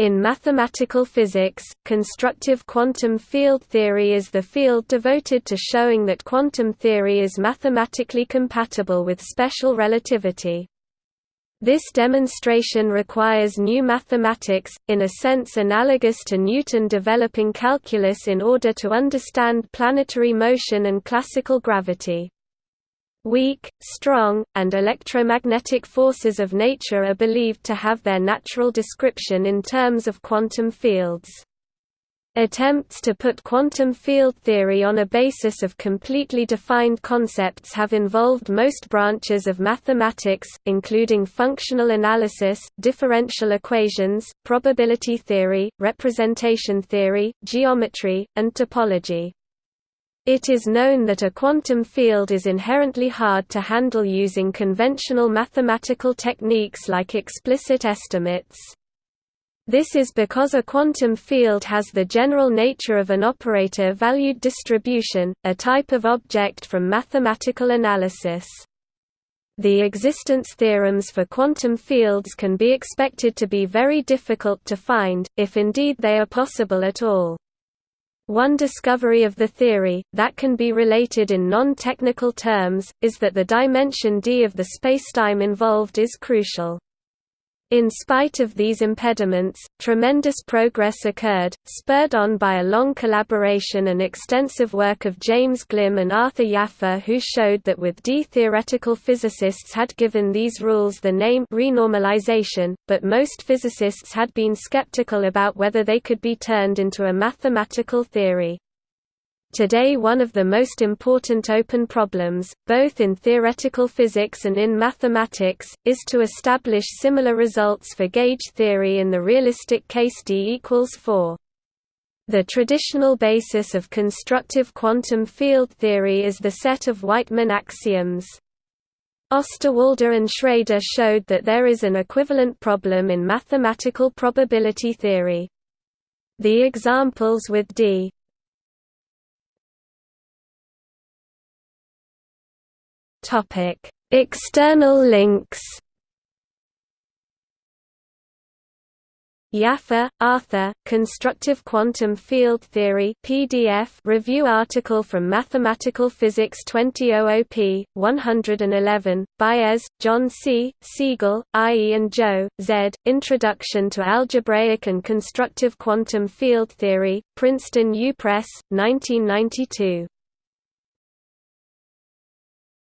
In mathematical physics, constructive quantum field theory is the field devoted to showing that quantum theory is mathematically compatible with special relativity. This demonstration requires new mathematics, in a sense analogous to Newton developing calculus in order to understand planetary motion and classical gravity. Weak, strong, and electromagnetic forces of nature are believed to have their natural description in terms of quantum fields. Attempts to put quantum field theory on a basis of completely defined concepts have involved most branches of mathematics, including functional analysis, differential equations, probability theory, representation theory, geometry, and topology. It is known that a quantum field is inherently hard to handle using conventional mathematical techniques like explicit estimates. This is because a quantum field has the general nature of an operator-valued distribution, a type of object from mathematical analysis. The existence theorems for quantum fields can be expected to be very difficult to find, if indeed they are possible at all. One discovery of the theory, that can be related in non-technical terms, is that the dimension d of the spacetime involved is crucial. In spite of these impediments, tremendous progress occurred, spurred on by a long collaboration and extensive work of James Glimm and Arthur Jaffe who showed that with D theoretical physicists had given these rules the name renormalization, but most physicists had been skeptical about whether they could be turned into a mathematical theory. Today one of the most important open problems, both in theoretical physics and in mathematics, is to establish similar results for gauge theory in the realistic case D equals 4. The traditional basis of constructive quantum field theory is the set of Wightman axioms. Osterwalder and Schrader showed that there is an equivalent problem in mathematical probability theory. The examples with D External links. Jaffe, Arthur, Constructive Quantum Field Theory PDF review article from Mathematical Physics 2000 p. 111, Baez, John C., Segal, I. E. and Zhou, Z., Introduction to Algebraic and Constructive Quantum Field Theory, Princeton U Press, 1992.